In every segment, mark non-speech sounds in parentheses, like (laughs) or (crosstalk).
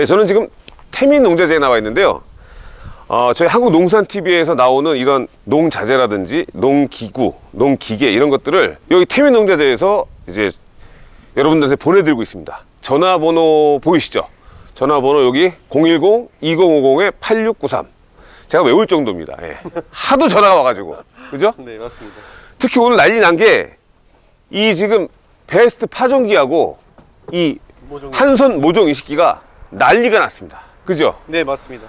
네, 저는 지금 태민 농자재에 나와 있는데요. 어, 저희 한국농산TV에서 나오는 이런 농자재라든지 농기구, 농기계 이런 것들을 여기 태민 농자재에서 이제 여러분들한테 보내드리고 있습니다. 전화번호 보이시죠? 전화번호 여기 010-2050-8693. 제가 외울 정도입니다. 예. 하도 전화가 와가지고. 그죠? (laughs) 네 맞습니다. 특히 오늘 난리 난 게 이 지금 베스트 파종기하고 이 모종. 한손 모종 이식기가 난리가 났습니다. 그죠? 네 맞습니다.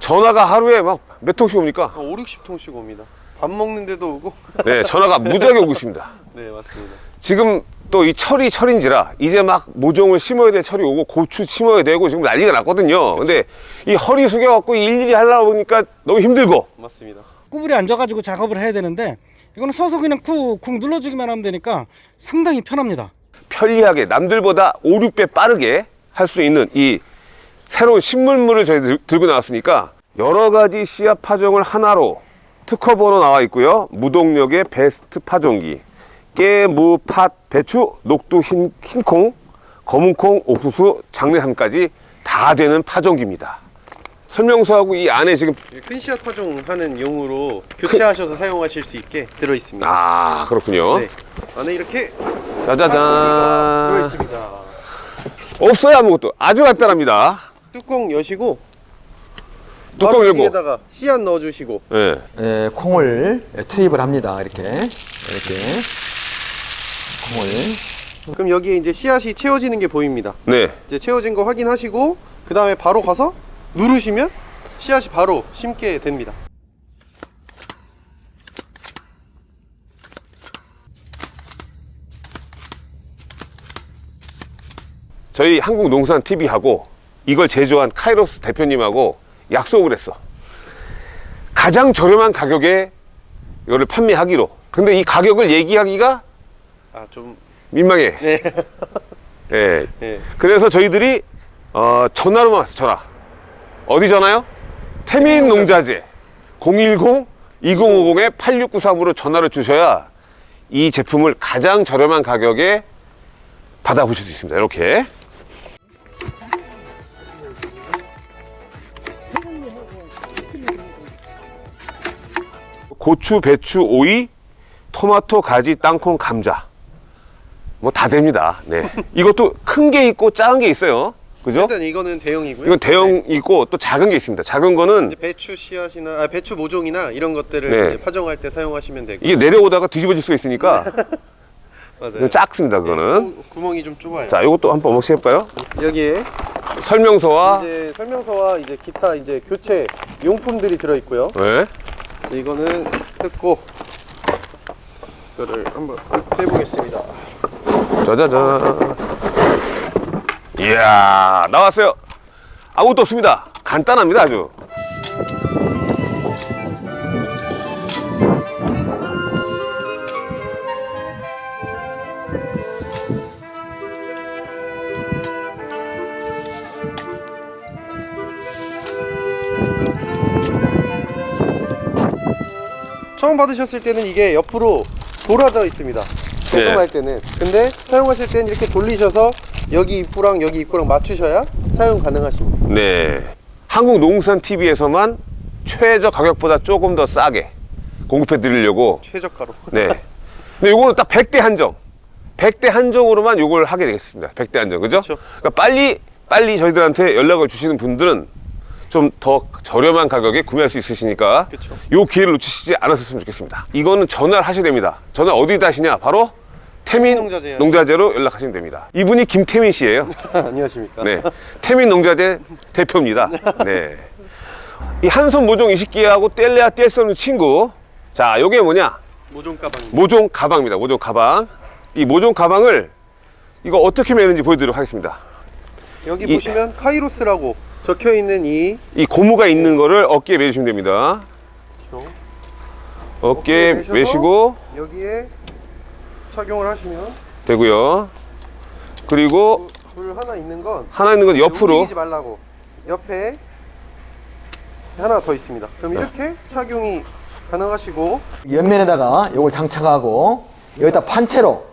전화가 하루에 막 몇 통씩 옵니까? 한 5, 60통씩 옵니다. 밥 먹는데도 오고. 네, 전화가 무지하게 오고 있습니다. (laughs) 네 맞습니다. 지금 또 이 철이 철인지라 이제 막 모종을 심어야 될 철이 오고 고추 심어야 되고 지금 난리가 났거든요. 근데 이 허리 숙여갖고 일일이 하려고 보니까 너무 힘들고 맞습니다. 구부리 앉아가지고 작업을 해야 되는데 이거는 서서 그냥 쿡쿡 눌러주기만 하면 되니까 상당히 편합니다. 편리하게 남들보다 5, 6배 빠르게 할 수 있는 이 새로운 신문물을 저희 들, 들고 나왔으니까 여러 가지 씨앗 파종을 하나로 특허 번호 나와 있고요. 무동력의 베스트 파종기. 깨, 무, 팥, 배추, 녹두, 흰, 흰콩, 검은콩, 옥수수, 장례함까지 다 되는 파종기입니다. 설명서하고 이 안에 지금 큰 씨앗 파종하는 용으로 교체하셔서 사용하실 수 있게 들어 있습니다. 아 그렇군요. 네. 안에 이렇게 짜자잔. 들어 있습니다. 없어요 아무것도. 아주 간단합니다. 뚜껑 여시고 뚜껑 열고. 여기에다가 씨앗 넣어주시고 예. 예, 콩을 투입을 합니다. 이렇게 이렇게 콩을 그럼 여기에 이제 씨앗이 채워지는 게 보입니다. 네. 이제 채워진 거 확인하시고 그 다음에 바로 가서 누르시면 씨앗이 바로 심게 됩니다. 저희 한국농산TV하고 이걸 제조한 카이로스 대표님하고 약속을 했어. 가장 저렴한 가격에 이거를 판매하기로. 근데 이 가격을 얘기하기가 아 좀 민망해. 네. 예. (laughs) 네. 그래서 저희들이 어, 전화로만 왔어, 전화. 어디 전화요? 태민 농자재 010-2050-8693으로 전화를 주셔야 이 제품을 가장 저렴한 가격에 받아보실 수 있습니다. 이렇게. 고추, 배추, 오이, 토마토, 가지, 땅콩, 감자. 뭐 다 됩니다. 네. 이것도 큰 게 있고 작은 게 있어요. 그죠? 일단 이거는 대형이고요. 이건 대형 네. 있고 또 작은 게 있습니다. 작은 거는 배추 씨앗이나 아, 배추 모종이나 이런 것들을 네. 파종할 때 사용하시면 되고 이게 내려오다가 뒤집어질 수가 있으니까 (laughs) 맞아요. 작습니다. 그거는. 구- 구멍이 좀 좁아요. 자, 이것도 한번 먹시 해볼까요? 여기에 설명서와 이제 설명서와 이제 기타 이제 교체 용품들이 들어 있고요. 네. 이거는 뜯고 이거를 한번 해보겠습니다. 짜자잔. 이야, 나왔어요. 아무것도 없습니다. 간단합니다, 아주. 처음 받으셨을 때는 이게 옆으로 돌아져 있습니다. 네. 배송할 때는. 근데 사용하실 때는 이렇게 돌리셔서 여기 입구랑 여기 입구랑 맞추셔야 사용 가능하십니다. 네. 한국농산TV에서만 최저 가격보다 조금 더 싸게 공급해 드리려고 최저가로. 네. 근데 요거는 딱 100대 한정. 100대 한정으로만 요걸 하게 되겠습니다. 100대 한정. 그죠? 그쵸. 그러니까 빨리 빨리 저희들한테 연락을 주시는 분들은 좀 더 저렴한 가격에 구매할 수 있으시니까. 요 기회를 놓치시지 않았으면 좋겠습니다. 이거는 전화를 하셔야 됩니다. 전화 어디다 하시냐? 바로 태민 농자재요. 농자재로 연락하시면 됩니다. 이분이 김태민 씨예요. (laughs) 안녕하십니까. 네. 태민 농자재 대표입니다. 네. 이 한손 모종 이식기하고 뗄래야 뗄 수 없는 친구. 자, 요게 뭐냐? 모종 가방. 모종 가방입니다. 모종 가방. 이 모종 가방을 이거 어떻게 매는지 보여드리도록 하겠습니다. 여기 이- 보시면 카이로스라고 적혀 있는 이 이 고무가 있는 거를 어깨에 매주시면 됩니다. 어깨에 매셔서 매시고 여기에 착용을 하시면 되고요. 그리고 불 하나 있는 건 하나 있는 건 옆으로. 움직이지 말라고. 옆에 하나 더 있습니다. 그럼 네. 이렇게 착용이 가능하시고 옆면에다가 이걸 장착하고 여기다 판채로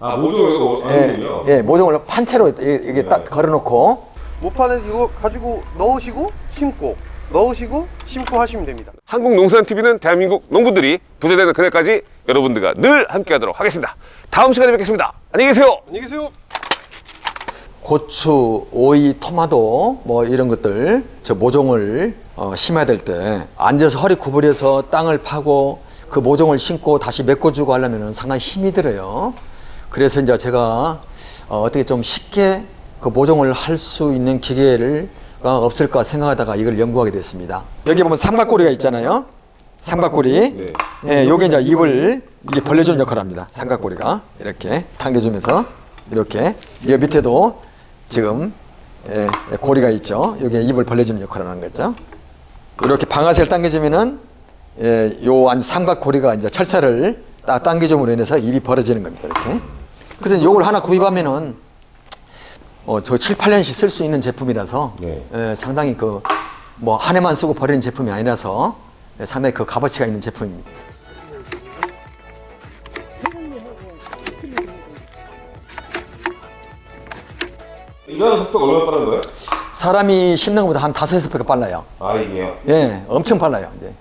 아, 모종으로 예, 예, 모종을 판채로 이게 이게 딱 걸어놓고 모판에 이거 가지고 넣으시고 심고 넣으시고 심고 하시면 됩니다. 한국농산TV는 대한민국 농부들이 부자되는 그날까지 여러분들과 늘 함께 하도록 하겠습니다. 다음 시간에 뵙겠습니다. 안녕히 계세요. 안녕히 계세요. 고추, 오이, 토마토 뭐 이런 것들 저 모종을 어, 심어야 될 때 앉아서 허리 구부려서 땅을 파고 그 모종을 심고 다시 메꿔주고 하려면 상당히 힘이 들어요. 그래서 이제 제가 어, 어떻게 좀 쉽게 그 모종을 할 수 있는 기계를 어, 없을까 생각하다가 이걸 연구하게 됐습니다. 여기 보면 삼각꼬리가 있잖아요. 삼각꼬리. 예, 요게 이제 입을 이게 벌려주는 역할을 합니다. 삼각꼬리가 이렇게 당겨주면서 이렇게 이 밑에도 지금 예, 예, 고리가 있죠. 여기 입을 벌려주는 역할을 하는 거죠. 이렇게 방아쇠를 당겨주면은 예, 요안 삼각고리가 이제 철사를 딱 당겨줌으로 인해서 입이 벌어지는 겁니다. 이렇게. 그래서 요걸 하나 구입하면은 어, 저 7, 8년씩 쓸 수 있는 제품이라서 네. 예, 상당히 그 뭐 한 해만 쓰고 버리는 제품이 아니라서 예, 상당히 그 값어치가 있는 제품입니다. 일하는 속도가 얼마나 빠른 거예요? 사람이 심는 것보다 한 다섯 여섯 배가 빨라요. 아, 이게요. 예, 엄청 빨라요, 이제.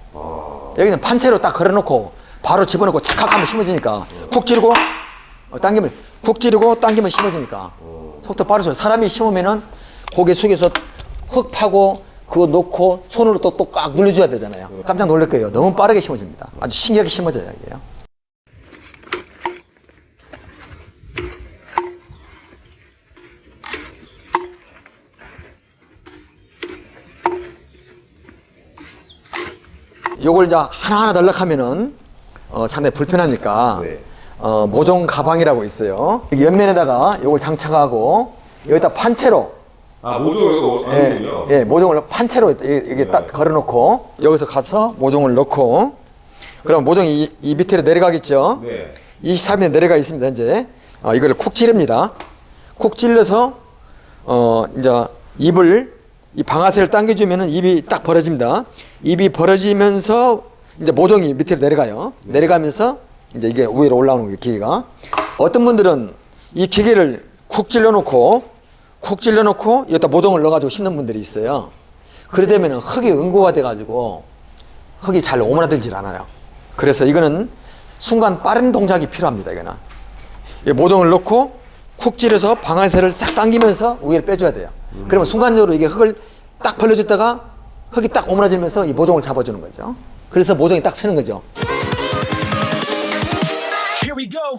여기는 판채로 딱 걸어놓고 바로 집어넣고 착착 하면 심어지니까 쿡 찌르고 어, 당기면 쿡 찌르고 당기면 심어지니까 속도 빠르죠. 사람이 심으면은 고개 숙여서 흙 파고 그거 놓고 손으로 또 또 꽉 눌러줘야 되잖아요. 깜짝 놀랄 거예요. 너무 빠르게 심어집니다. 아주 신기하게 심어져요, 이게요. 요걸 이제 하나하나 넣으려면은 어, 상당히 불편하니까 네. 어, 모종 가방이라고 있어요. 여기 옆면에다가 요걸 장착하고 여기다 판채로 아, 모종으로 예, 예, 모종을 판채로 이게, 딱 걸어놓고 여기서 가서 모종을 넣고 그럼 모종이 이, 이 밑으로 내려가겠죠. 네. 23에 내려가 있습니다. 이제 어, 이거를 쿡 찌릅니다. 쿡 찔러서 어 이제 입을 이 방아쇠를 당겨주면은 입이 딱 벌어집니다. 입이 벌어지면서 이제 모종이 밑으로 내려가요. 내려가면서 이제 이게 위로 올라오는 게 기계가 어떤 분들은 이 기계를 쿡 찔러놓고 쿡 찔러놓고 여기다 모종을 넣어가지고 심는 분들이 있어요. 그래 되면은 흙이 응고가 돼가지고 흙이 잘 오므라들질 않아요. 그래서 이거는 순간 빠른 동작이 필요합니다. 이거는 이 모종을 넣고 쿡 찌르서 방아쇠를 싹 당기면서 위를 빼줘야 돼요. 그러면 순간적으로 이게 흙을 딱 벌려줬다가 흙이 딱 오므라지면서 이 모종을 잡아주는 거죠. 그래서 모종이 딱 서는 거죠. We go.